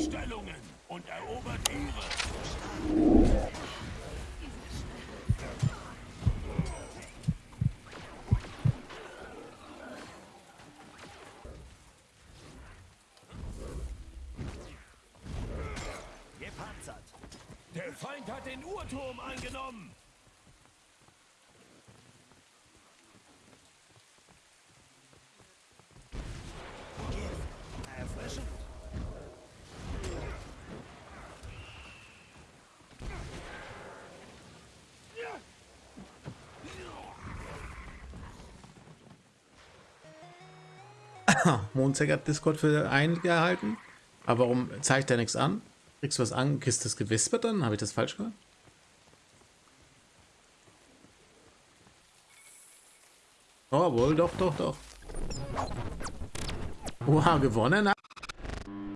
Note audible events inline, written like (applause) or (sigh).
Stellungen und erobert ihre. Gepanzert. Der Feind hat den Uhrturm eingenommen. (coughs) Mondzeig hat Discord für eingehalten. Aber warum zeigt er nichts an? Kriegst du was an? Kriegst du das gewispert dann? Habe ich das falsch gehört? Oh, wohl, doch, doch, doch. Oha, gewonnen